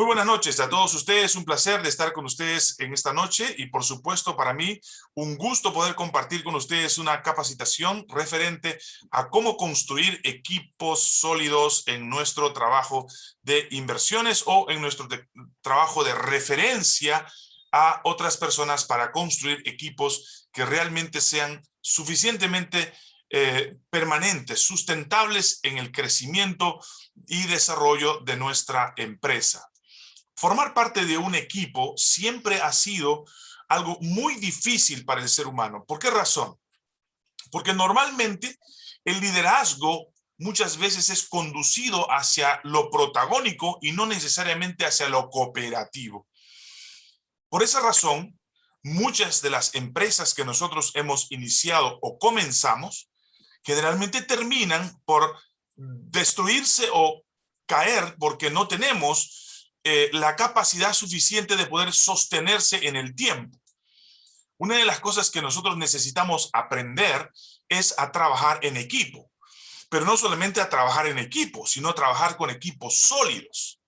Muy buenas noches a todos ustedes, un placer de estar con ustedes en esta noche y por supuesto para mí un gusto poder compartir con ustedes una capacitación referente a cómo construir equipos sólidos en nuestro trabajo de inversiones o en nuestro trabajo de referencia a otras personas para construir equipos que realmente sean suficientemente eh, permanentes, sustentables en el crecimiento y desarrollo de nuestra empresa. Formar parte de un equipo siempre ha sido algo muy difícil para el ser humano. ¿Por qué razón? Porque normalmente el liderazgo muchas veces es conducido hacia lo protagónico y no necesariamente hacia lo cooperativo. Por esa razón, muchas de las empresas que nosotros hemos iniciado o comenzamos, generalmente terminan por destruirse o caer porque no tenemos eh, la capacidad suficiente de poder sostenerse en el tiempo. Una de las cosas que nosotros necesitamos aprender es a trabajar en equipo. Pero no solamente a trabajar en equipo, sino a trabajar con equipos sólidos.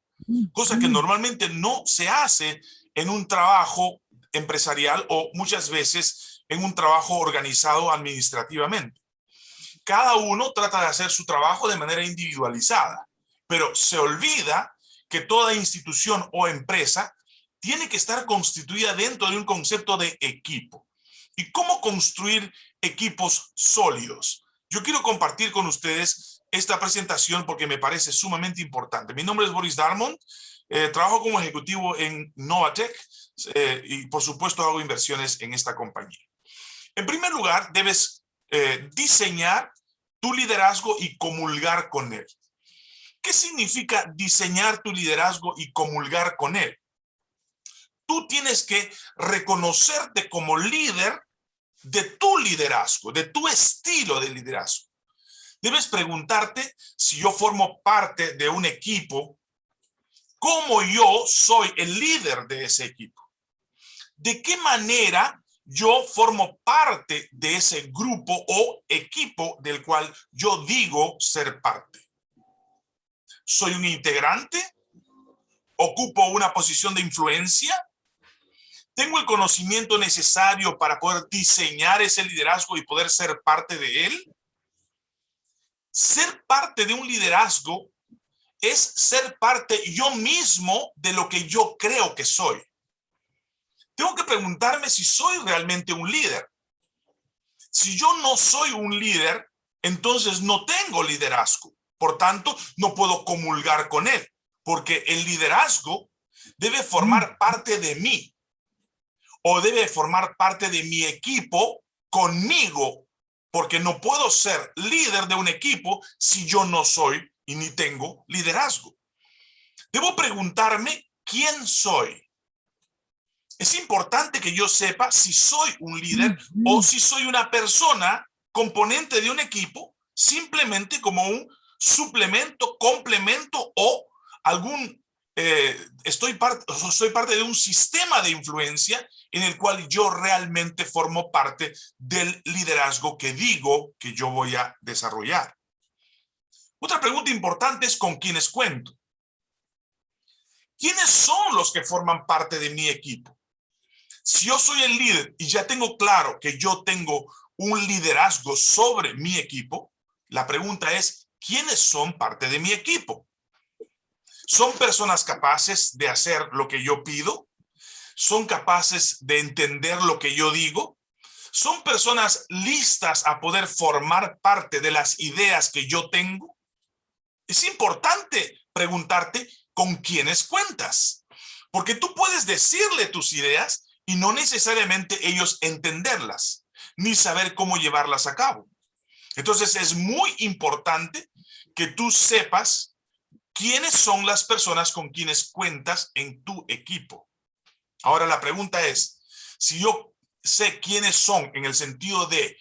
Cosa que normalmente no se hace en un trabajo empresarial o muchas veces en un trabajo organizado administrativamente. Cada uno trata de hacer su trabajo de manera individualizada, pero se olvida que toda institución o empresa tiene que estar constituida dentro de un concepto de equipo. ¿Y cómo construir equipos sólidos? Yo quiero compartir con ustedes esta presentación porque me parece sumamente importante. Mi nombre es Boris Darmond, eh, trabajo como ejecutivo en Novatech eh, y por supuesto hago inversiones en esta compañía. En primer lugar, debes eh, diseñar tu liderazgo y comulgar con él. ¿Qué significa diseñar tu liderazgo y comulgar con él? Tú tienes que reconocerte como líder de tu liderazgo, de tu estilo de liderazgo. Debes preguntarte si yo formo parte de un equipo, ¿cómo yo soy el líder de ese equipo? ¿De qué manera yo formo parte de ese grupo o equipo del cual yo digo ser parte? ¿Soy un integrante? ¿Ocupo una posición de influencia? ¿Tengo el conocimiento necesario para poder diseñar ese liderazgo y poder ser parte de él? Ser parte de un liderazgo es ser parte yo mismo de lo que yo creo que soy. Tengo que preguntarme si soy realmente un líder. Si yo no soy un líder, entonces no tengo liderazgo. Por tanto, no puedo comulgar con él, porque el liderazgo debe formar mm. parte de mí o debe formar parte de mi equipo conmigo, porque no puedo ser líder de un equipo si yo no soy y ni tengo liderazgo. Debo preguntarme quién soy. Es importante que yo sepa si soy un líder o si soy una persona componente de un equipo simplemente como un suplemento, complemento o algún, eh, estoy parte, soy parte de un sistema de influencia en el cual yo realmente formo parte del liderazgo que digo que yo voy a desarrollar. Otra pregunta importante es con quiénes cuento. ¿Quiénes son los que forman parte de mi equipo? Si yo soy el líder y ya tengo claro que yo tengo un liderazgo sobre mi equipo, la pregunta es, ¿quiénes son parte de mi equipo? ¿Son personas capaces de hacer lo que yo pido? ¿Son capaces de entender lo que yo digo? ¿Son personas listas a poder formar parte de las ideas que yo tengo? Es importante preguntarte con quiénes cuentas. Porque tú puedes decirle tus ideas y no necesariamente ellos entenderlas, ni saber cómo llevarlas a cabo. Entonces es muy importante que tú sepas quiénes son las personas con quienes cuentas en tu equipo. Ahora la pregunta es, si yo sé quiénes son en el sentido de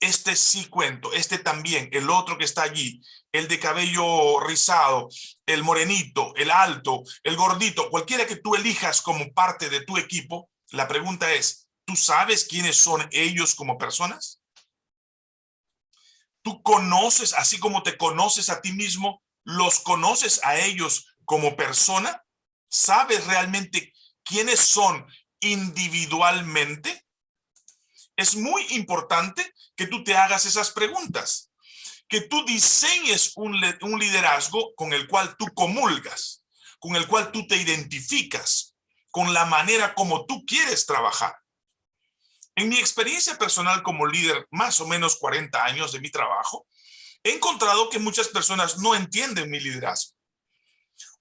este sí cuento, este también, el otro que está allí, el de cabello rizado, el morenito, el alto, el gordito, cualquiera que tú elijas como parte de tu equipo, la pregunta es, ¿tú sabes quiénes son ellos como personas? Tú conoces, así como te conoces a ti mismo, los conoces a ellos como persona. ¿Sabes realmente quiénes son individualmente? Es muy importante que tú te hagas esas preguntas, que tú diseñes un, liderazgo con el cual tú comulgas, con el cual tú te identificas, con la manera como tú quieres trabajar. En mi experiencia personal como líder, más o menos 40 años de mi trabajo, he encontrado que muchas personas no entienden mi liderazgo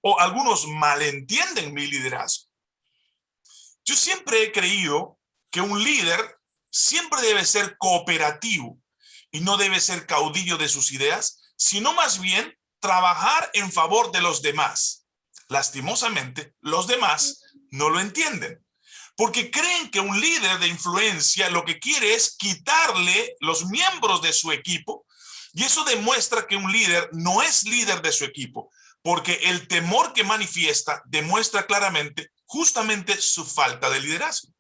o algunos malentienden mi liderazgo. Yo siempre he creído que un líder siempre debe ser cooperativo y no debe ser caudillo de sus ideas, sino más bien trabajar en favor de los demás. Lastimosamente, los demás no lo entienden, porque creen que un líder de influencia lo que quiere es quitarle los miembros de su equipo, y eso demuestra que un líder no es líder de su equipo, porque el temor que manifiesta demuestra claramente justamente su falta de liderazgo.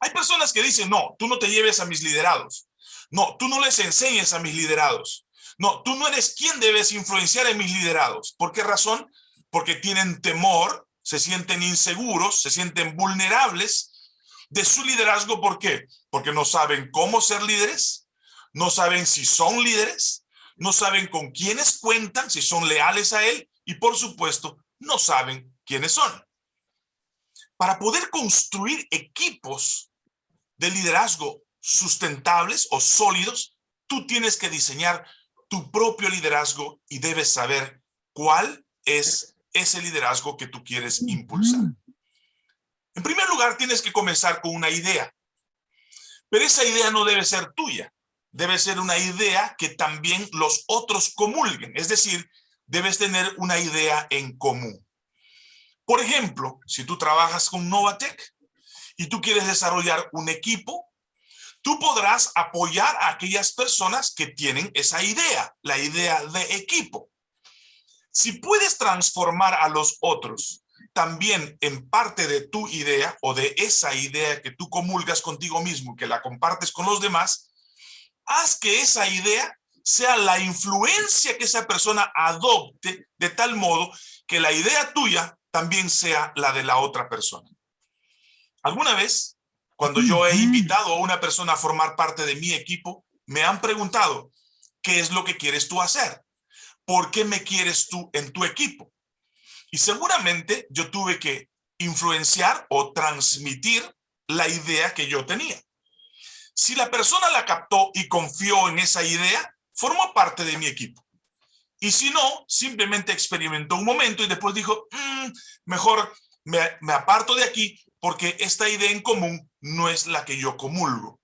Hay personas que dicen, no, tú no te lleves a mis liderados. No, tú no les enseñes a mis liderados. No, tú no eres quien debes influenciar en mis liderados. ¿Por qué razón? Porque tienen temor, se sienten inseguros, se sienten vulnerables de su liderazgo. ¿Por qué? Porque no saben cómo ser líderes, no saben si son líderes, no saben con quiénes cuentan, si son leales a él, y por supuesto, no saben quiénes son. Para poder construir equipos de liderazgo sustentables o sólidos, tú tienes que diseñar tu propio liderazgo y debes saber cuál es ese liderazgo que tú quieres impulsar. En primer lugar, tienes que comenzar con una idea, pero esa idea no debe ser tuya debe ser una idea que también los otros comulguen, es decir, debes tener una idea en común. Por ejemplo, si tú trabajas con Novatec y tú quieres desarrollar un equipo, tú podrás apoyar a aquellas personas que tienen esa idea, la idea de equipo. Si puedes transformar a los otros también en parte de tu idea o de esa idea que tú comulgas contigo mismo, que la compartes con los demás, haz que esa idea sea la influencia que esa persona adopte de tal modo que la idea tuya también sea la de la otra persona. ¿Alguna vez, cuando yo he invitado a una persona a formar parte de mi equipo, me han preguntado, ¿qué es lo que quieres tú hacer? ¿Por qué me quieres tú en tu equipo? Y seguramente yo tuve que influenciar o transmitir la idea que yo tenía. Si la persona la captó y confió en esa idea, formó parte de mi equipo. Y si no, simplemente experimentó un momento y después dijo, mm, mejor me, me aparto de aquí porque esta idea en común no es la que yo comulgo.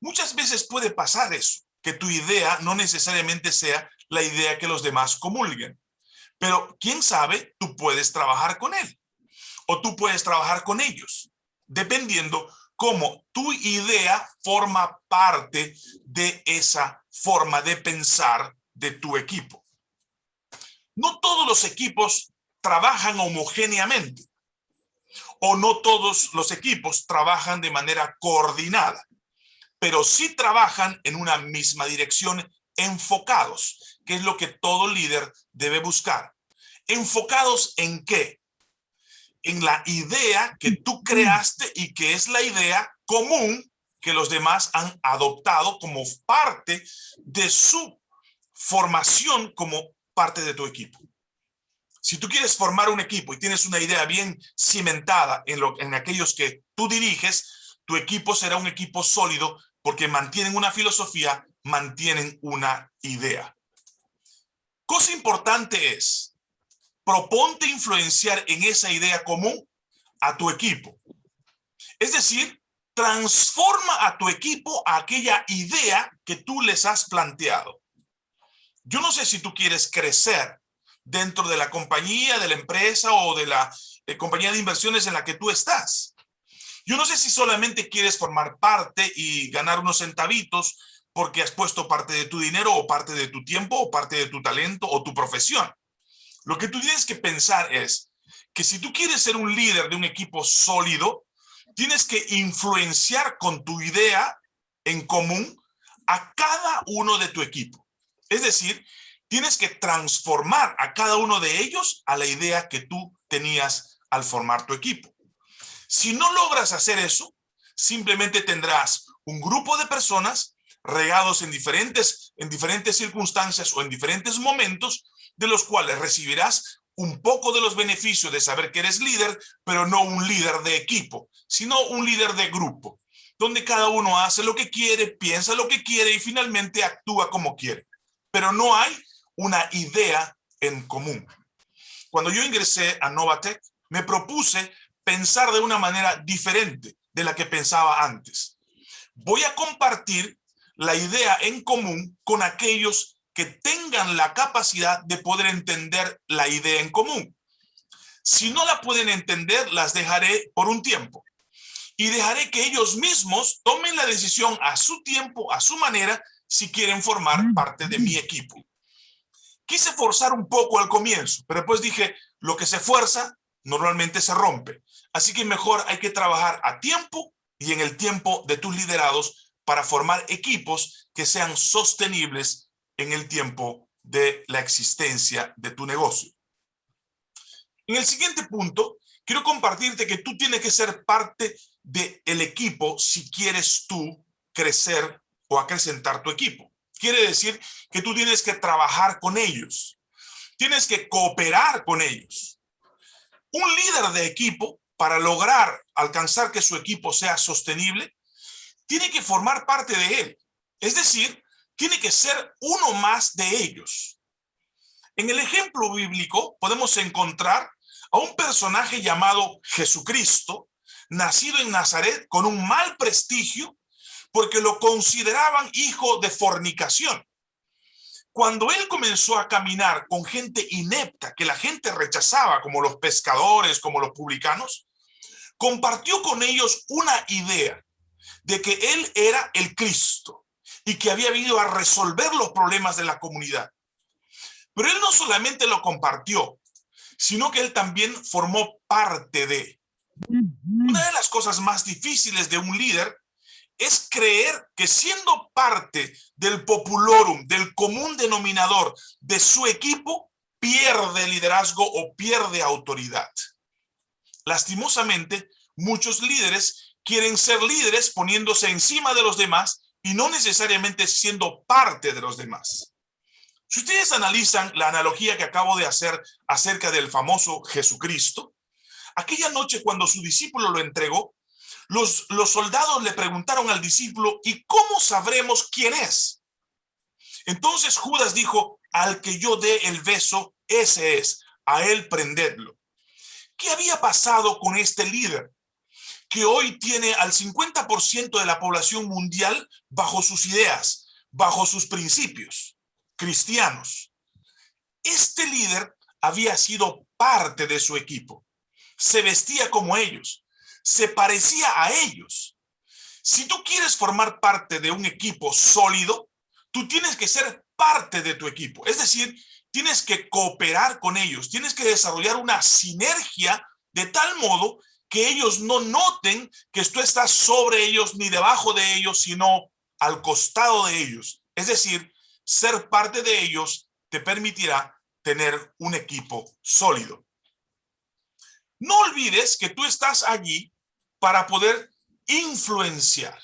Muchas veces puede pasar eso, que tu idea no necesariamente sea la idea que los demás comulguen. Pero quién sabe, tú puedes trabajar con él o tú puedes trabajar con ellos, dependiendo cómo tu idea forma parte de esa forma de pensar de tu equipo. No todos los equipos trabajan homogéneamente o no todos los equipos trabajan de manera coordinada, pero sí trabajan en una misma dirección enfocados, que es lo que todo líder debe buscar. ¿Enfocados en qué? en la idea que tú creaste y que es la idea común que los demás han adoptado como parte de su formación como parte de tu equipo. Si tú quieres formar un equipo y tienes una idea bien cimentada en, lo, en aquellos que tú diriges, tu equipo será un equipo sólido porque mantienen una filosofía, mantienen una idea. Cosa importante es, proponte influenciar en esa idea común a tu equipo. Es decir, transforma a tu equipo a aquella idea que tú les has planteado. Yo no sé si tú quieres crecer dentro de la compañía, de la empresa o de la eh, compañía de inversiones en la que tú estás. Yo no sé si solamente quieres formar parte y ganar unos centavitos porque has puesto parte de tu dinero o parte de tu tiempo o parte de tu talento o tu profesión. Lo que tú tienes que pensar es que si tú quieres ser un líder de un equipo sólido, tienes que influenciar con tu idea en común a cada uno de tu equipo. Es decir, tienes que transformar a cada uno de ellos a la idea que tú tenías al formar tu equipo. Si no logras hacer eso, simplemente tendrás un grupo de personas regados en diferentes, en diferentes circunstancias o en diferentes momentos, de los cuales recibirás un poco de los beneficios de saber que eres líder, pero no un líder de equipo, sino un líder de grupo, donde cada uno hace lo que quiere, piensa lo que quiere y finalmente actúa como quiere. Pero no hay una idea en común. Cuando yo ingresé a Novatec, me propuse pensar de una manera diferente de la que pensaba antes. Voy a compartir la idea en común con aquellos que tengan la capacidad de poder entender la idea en común. Si no la pueden entender, las dejaré por un tiempo. Y dejaré que ellos mismos tomen la decisión a su tiempo, a su manera, si quieren formar mm. parte de mi equipo. Quise forzar un poco al comienzo, pero después dije, lo que se fuerza normalmente se rompe. Así que mejor hay que trabajar a tiempo y en el tiempo de tus liderados para formar equipos que sean sostenibles en el tiempo de la existencia de tu negocio. En el siguiente punto, quiero compartirte que tú tienes que ser parte del equipo si quieres tú crecer o acrecentar tu equipo. Quiere decir que tú tienes que trabajar con ellos. Tienes que cooperar con ellos. Un líder de equipo, para lograr alcanzar que su equipo sea sostenible, tiene que formar parte de él. Es decir, tiene que ser uno más de ellos. En el ejemplo bíblico podemos encontrar a un personaje llamado Jesucristo, nacido en Nazaret con un mal prestigio porque lo consideraban hijo de fornicación. Cuando él comenzó a caminar con gente inepta que la gente rechazaba, como los pescadores, como los publicanos, compartió con ellos una idea de que él era el Cristo, y que había venido a resolver los problemas de la comunidad. Pero él no solamente lo compartió, sino que él también formó parte de. Una de las cosas más difíciles de un líder es creer que siendo parte del populorum, del común denominador de su equipo, pierde liderazgo o pierde autoridad. Lastimosamente, muchos líderes quieren ser líderes poniéndose encima de los demás y no necesariamente siendo parte de los demás. Si ustedes analizan la analogía que acabo de hacer acerca del famoso Jesucristo, aquella noche cuando su discípulo lo entregó, los, los soldados le preguntaron al discípulo, ¿y cómo sabremos quién es? Entonces Judas dijo, al que yo dé el beso, ese es, a él prendedlo. ¿Qué había pasado con este líder? Que hoy tiene al 50% de la población mundial bajo sus ideas, bajo sus principios cristianos. Este líder había sido parte de su equipo. Se vestía como ellos. Se parecía a ellos. Si tú quieres formar parte de un equipo sólido, tú tienes que ser parte de tu equipo. Es decir, tienes que cooperar con ellos. Tienes que desarrollar una sinergia de tal modo que ellos no noten que tú estás sobre ellos ni debajo de ellos, sino al costado de ellos. Es decir, ser parte de ellos te permitirá tener un equipo sólido. No olvides que tú estás allí para poder influenciar.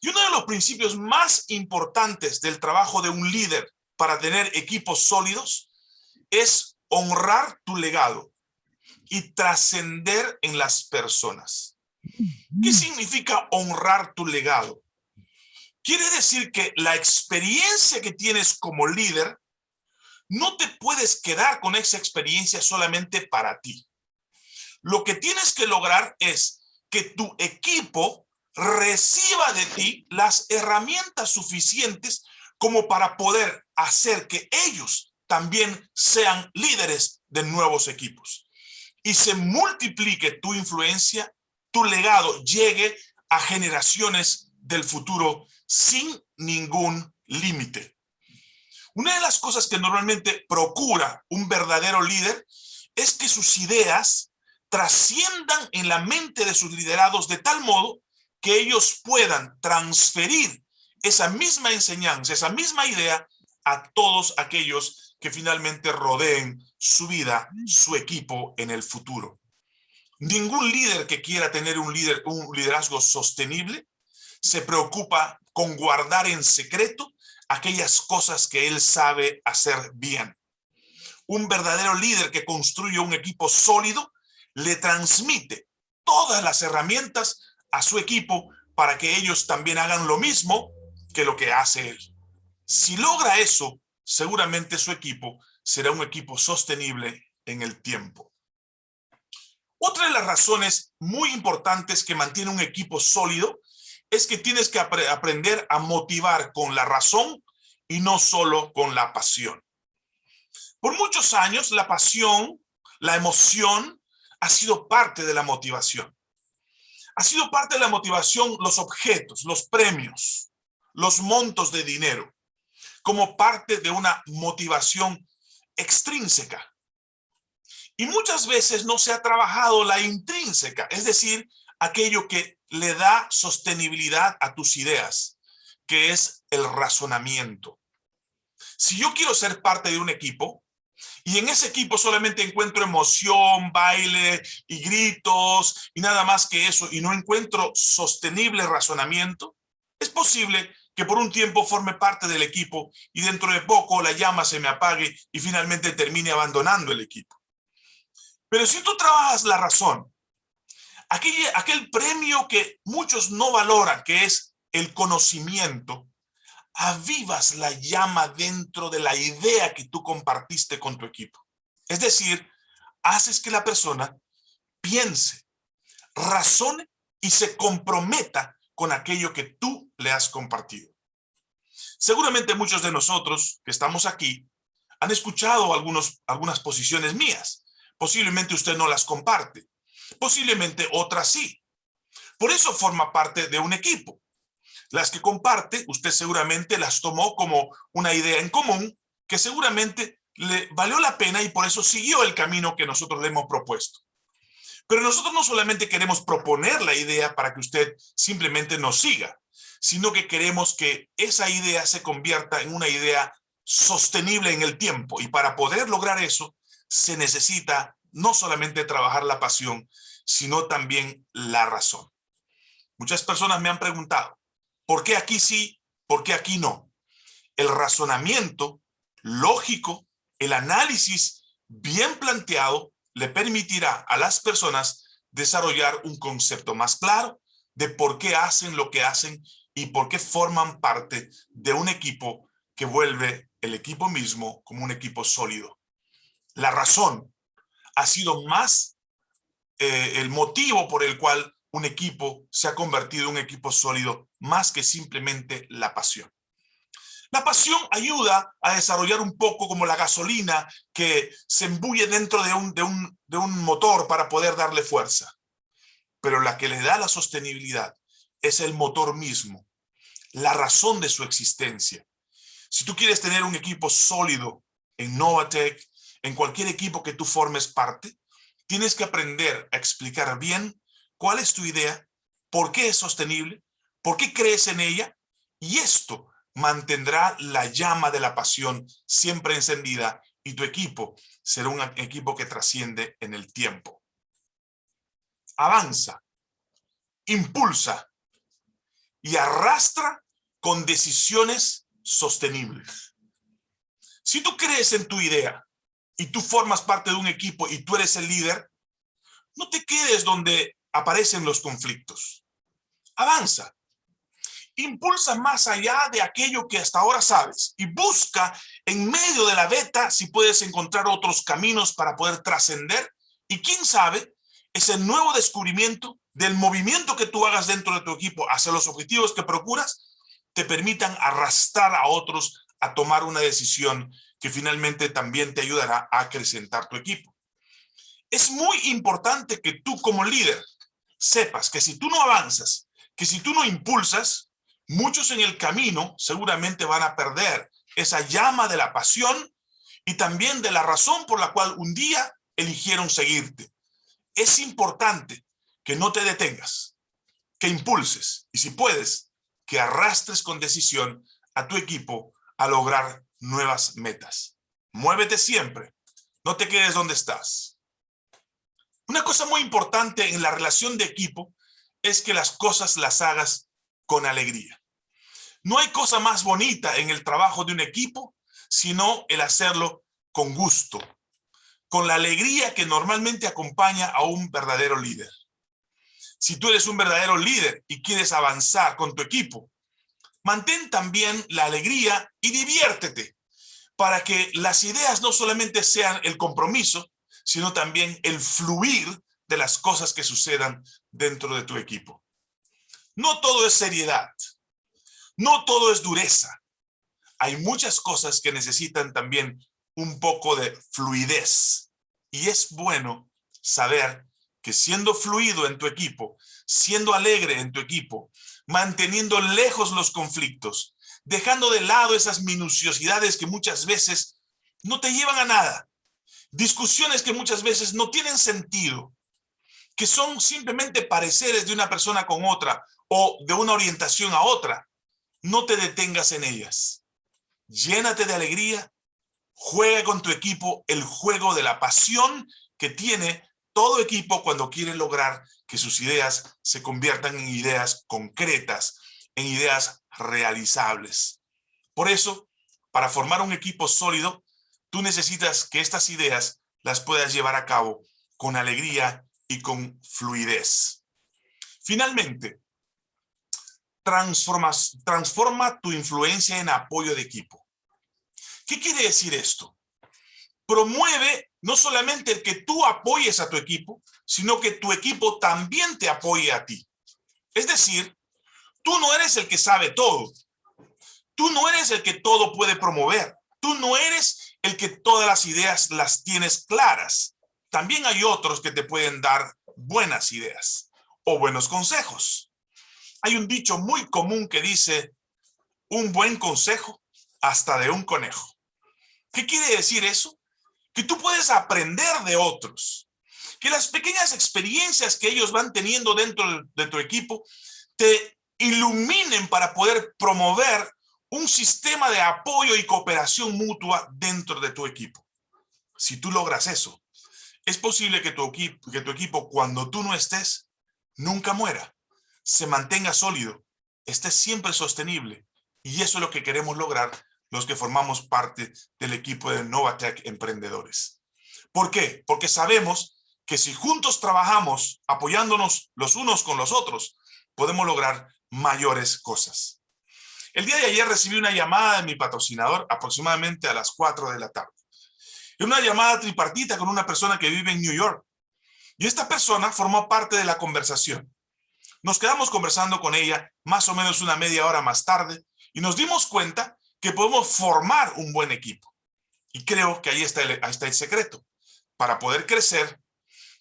Y uno de los principios más importantes del trabajo de un líder para tener equipos sólidos es honrar tu legado y trascender en las personas. ¿Qué significa honrar tu legado? Quiere decir que la experiencia que tienes como líder, no te puedes quedar con esa experiencia solamente para ti. Lo que tienes que lograr es que tu equipo reciba de ti las herramientas suficientes como para poder hacer que ellos también sean líderes de nuevos equipos y se multiplique tu influencia, tu legado llegue a generaciones del futuro sin ningún límite. Una de las cosas que normalmente procura un verdadero líder es que sus ideas trasciendan en la mente de sus liderados de tal modo que ellos puedan transferir esa misma enseñanza, esa misma idea a todos aquellos que finalmente rodeen su vida, su equipo en el futuro. Ningún líder que quiera tener un, líder, un liderazgo sostenible se preocupa con guardar en secreto aquellas cosas que él sabe hacer bien. Un verdadero líder que construye un equipo sólido le transmite todas las herramientas a su equipo para que ellos también hagan lo mismo que lo que hace él. Si logra eso, seguramente su equipo será un equipo sostenible en el tiempo. Otra de las razones muy importantes que mantiene un equipo sólido es que tienes que aprender a motivar con la razón y no solo con la pasión. Por muchos años, la pasión, la emoción, ha sido parte de la motivación. Ha sido parte de la motivación los objetos, los premios, los montos de dinero, como parte de una motivación extrínseca. Y muchas veces no se ha trabajado la intrínseca, es decir, aquello que le da sostenibilidad a tus ideas, que es el razonamiento. Si yo quiero ser parte de un equipo, y en ese equipo solamente encuentro emoción, baile y gritos y nada más que eso, y no encuentro sostenible razonamiento, es posible que por un tiempo forme parte del equipo y dentro de poco la llama se me apague y finalmente termine abandonando el equipo. Pero si tú trabajas la razón, aquel, aquel premio que muchos no valoran, que es el conocimiento, avivas la llama dentro de la idea que tú compartiste con tu equipo. Es decir, haces que la persona piense, razone y se comprometa con aquello que tú le has compartido. Seguramente muchos de nosotros que estamos aquí han escuchado algunos, algunas posiciones mías. Posiblemente usted no las comparte. Posiblemente otras sí. Por eso forma parte de un equipo. Las que comparte, usted seguramente las tomó como una idea en común que seguramente le valió la pena y por eso siguió el camino que nosotros le hemos propuesto. Pero nosotros no solamente queremos proponer la idea para que usted simplemente nos siga, sino que queremos que esa idea se convierta en una idea sostenible en el tiempo. Y para poder lograr eso, se necesita no solamente trabajar la pasión, sino también la razón. Muchas personas me han preguntado, ¿Por qué aquí sí? ¿Por qué aquí no? El razonamiento lógico, el análisis bien planteado le permitirá a las personas desarrollar un concepto más claro de por qué hacen lo que hacen y por qué forman parte de un equipo que vuelve el equipo mismo como un equipo sólido. La razón ha sido más eh, el motivo por el cual un equipo se ha convertido en un equipo sólido más que simplemente la pasión. La pasión ayuda a desarrollar un poco como la gasolina que se embulle dentro de un, de un, de un motor para poder darle fuerza. Pero la que le da la sostenibilidad es el motor mismo, la razón de su existencia. Si tú quieres tener un equipo sólido en Novatec, en cualquier equipo que tú formes parte, tienes que aprender a explicar bien cuál es tu idea, por qué es sostenible, por qué crees en ella, y esto mantendrá la llama de la pasión siempre encendida y tu equipo será un equipo que trasciende en el tiempo. Avanza, impulsa y arrastra con decisiones sostenibles. Si tú crees en tu idea y tú formas parte de un equipo y tú eres el líder, no te quedes donde aparecen los conflictos. Avanza. Impulsa más allá de aquello que hasta ahora sabes y busca en medio de la beta si puedes encontrar otros caminos para poder trascender y quién sabe, ese nuevo descubrimiento del movimiento que tú hagas dentro de tu equipo hacia los objetivos que procuras te permitan arrastrar a otros a tomar una decisión que finalmente también te ayudará a acrecentar tu equipo. Es muy importante que tú como líder sepas que si tú no avanzas, que si tú no impulsas, muchos en el camino seguramente van a perder esa llama de la pasión y también de la razón por la cual un día eligieron seguirte. Es importante que no te detengas, que impulses y si puedes, que arrastres con decisión a tu equipo a lograr nuevas metas. Muévete siempre. No te quedes donde estás. Una cosa muy importante en la relación de equipo es que las cosas las hagas con alegría. No hay cosa más bonita en el trabajo de un equipo, sino el hacerlo con gusto, con la alegría que normalmente acompaña a un verdadero líder. Si tú eres un verdadero líder y quieres avanzar con tu equipo, mantén también la alegría y diviértete para que las ideas no solamente sean el compromiso, sino también el fluir de las cosas que sucedan dentro de tu equipo. No todo es seriedad, no todo es dureza. Hay muchas cosas que necesitan también un poco de fluidez. Y es bueno saber que siendo fluido en tu equipo, siendo alegre en tu equipo, manteniendo lejos los conflictos, dejando de lado esas minuciosidades que muchas veces no te llevan a nada, discusiones que muchas veces no tienen sentido, que son simplemente pareceres de una persona con otra o de una orientación a otra, no te detengas en ellas. Llénate de alegría, juega con tu equipo el juego de la pasión que tiene todo equipo cuando quiere lograr que sus ideas se conviertan en ideas concretas, en ideas realizables. Por eso, para formar un equipo sólido, tú necesitas que estas ideas las puedas llevar a cabo con alegría y con fluidez. Finalmente, transformas, transforma tu influencia en apoyo de equipo. ¿Qué quiere decir esto? Promueve no solamente el que tú apoyes a tu equipo, sino que tu equipo también te apoye a ti. Es decir, tú no eres el que sabe todo. Tú no eres el que todo puede promover. Tú no eres el que todas las ideas las tienes claras. También hay otros que te pueden dar buenas ideas o buenos consejos. Hay un dicho muy común que dice, un buen consejo hasta de un conejo. ¿Qué quiere decir eso? Que tú puedes aprender de otros. Que las pequeñas experiencias que ellos van teniendo dentro de tu equipo te iluminen para poder promover un sistema de apoyo y cooperación mutua dentro de tu equipo. Si tú logras eso, es posible que tu, equipo, que tu equipo, cuando tú no estés, nunca muera se mantenga sólido, esté siempre sostenible. Y eso es lo que queremos lograr los que formamos parte del equipo de Novatech Emprendedores. ¿Por qué? Porque sabemos que si juntos trabajamos apoyándonos los unos con los otros, podemos lograr mayores cosas. El día de ayer recibí una llamada de mi patrocinador aproximadamente a las 4 de la tarde. Una llamada tripartita con una persona que vive en New York. Y esta persona formó parte de la conversación. Nos quedamos conversando con ella más o menos una media hora más tarde y nos dimos cuenta que podemos formar un buen equipo. Y creo que ahí está el, ahí está el secreto. Para poder crecer,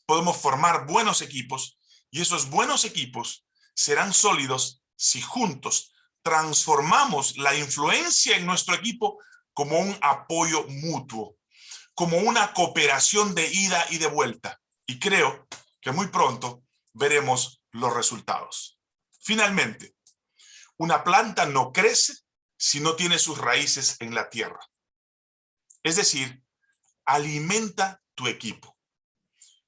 podemos formar buenos equipos y esos buenos equipos serán sólidos si juntos transformamos la influencia en nuestro equipo como un apoyo mutuo, como una cooperación de ida y de vuelta. Y creo que muy pronto veremos los resultados. Finalmente, una planta no crece si no tiene sus raíces en la tierra. Es decir, alimenta tu equipo.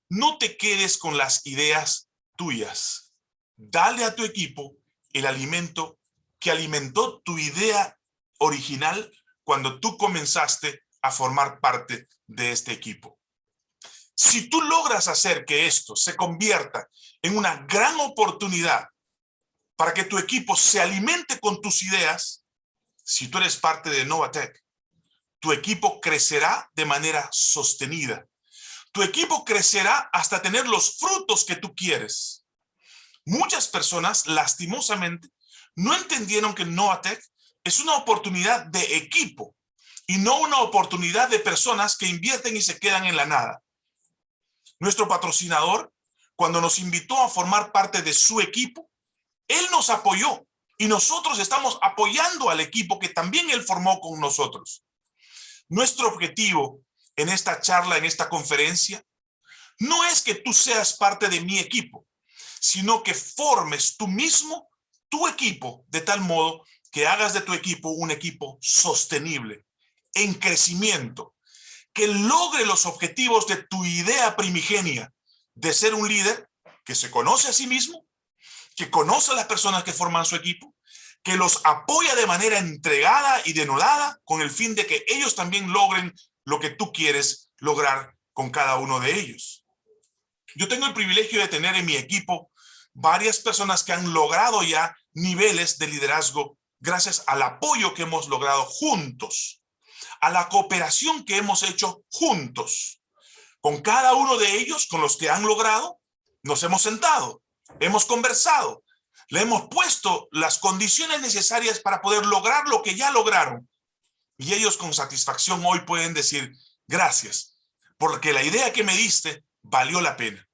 No te quedes con las ideas tuyas. Dale a tu equipo el alimento que alimentó tu idea original cuando tú comenzaste a formar parte de este equipo. Si tú logras hacer que esto se convierta en una gran oportunidad para que tu equipo se alimente con tus ideas, si tú eres parte de Novatech, tu equipo crecerá de manera sostenida. Tu equipo crecerá hasta tener los frutos que tú quieres. Muchas personas, lastimosamente, no entendieron que Novatech es una oportunidad de equipo y no una oportunidad de personas que invierten y se quedan en la nada. Nuestro patrocinador, cuando nos invitó a formar parte de su equipo, él nos apoyó y nosotros estamos apoyando al equipo que también él formó con nosotros. Nuestro objetivo en esta charla, en esta conferencia, no es que tú seas parte de mi equipo, sino que formes tú mismo tu equipo de tal modo que hagas de tu equipo un equipo sostenible. en crecimiento, que logre los objetivos de tu idea primigenia de ser un líder que se conoce a sí mismo, que conoce a las personas que forman su equipo, que los apoya de manera entregada y denodada con el fin de que ellos también logren lo que tú quieres lograr con cada uno de ellos. Yo tengo el privilegio de tener en mi equipo varias personas que han logrado ya niveles de liderazgo gracias al apoyo que hemos logrado juntos, a la cooperación que hemos hecho juntos. Con cada uno de ellos, con los que han logrado, nos hemos sentado, hemos conversado, le hemos puesto las condiciones necesarias para poder lograr lo que ya lograron. Y ellos con satisfacción hoy pueden decir, gracias, porque la idea que me diste valió la pena.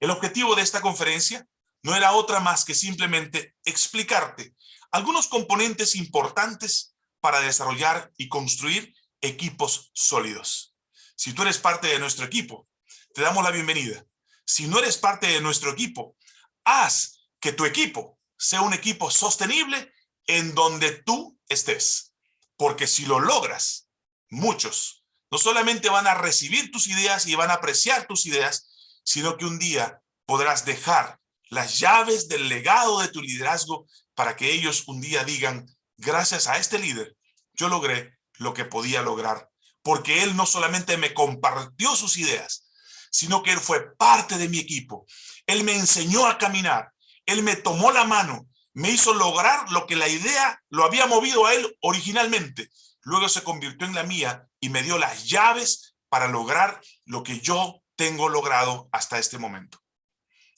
El objetivo de esta conferencia no era otra más que simplemente explicarte algunos componentes importantes para desarrollar y construir equipos sólidos. Si tú eres parte de nuestro equipo, te damos la bienvenida. Si no eres parte de nuestro equipo, haz que tu equipo sea un equipo sostenible en donde tú estés. Porque si lo logras, muchos no solamente van a recibir tus ideas y van a apreciar tus ideas, sino que un día podrás dejar las llaves del legado de tu liderazgo para que ellos un día digan, gracias a este líder, yo logré lo que podía lograr. Porque él no solamente me compartió sus ideas, sino que él fue parte de mi equipo. Él me enseñó a caminar. Él me tomó la mano. Me hizo lograr lo que la idea lo había movido a él originalmente. Luego se convirtió en la mía y me dio las llaves para lograr lo que yo tengo logrado hasta este momento.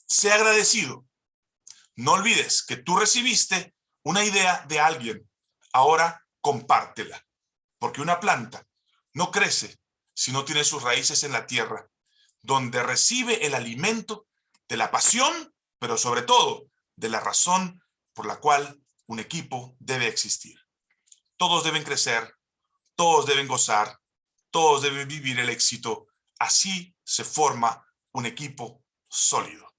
Sé agradecido. No olvides que tú recibiste una idea de alguien. Ahora compártela. Porque una planta no crece si no tiene sus raíces en la tierra, donde recibe el alimento de la pasión, pero sobre todo de la razón por la cual un equipo debe existir. Todos deben crecer, todos deben gozar, todos deben vivir el éxito. Así se forma un equipo sólido.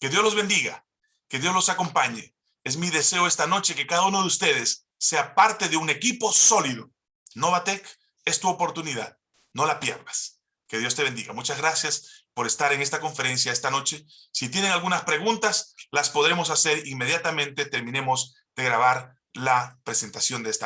Que Dios los bendiga, que Dios los acompañe. Es mi deseo esta noche que cada uno de ustedes sea parte de un equipo sólido. Novatec es tu oportunidad, no la pierdas. Que Dios te bendiga. Muchas gracias por estar en esta conferencia esta noche. Si tienen algunas preguntas, las podremos hacer inmediatamente terminemos de grabar la presentación de esta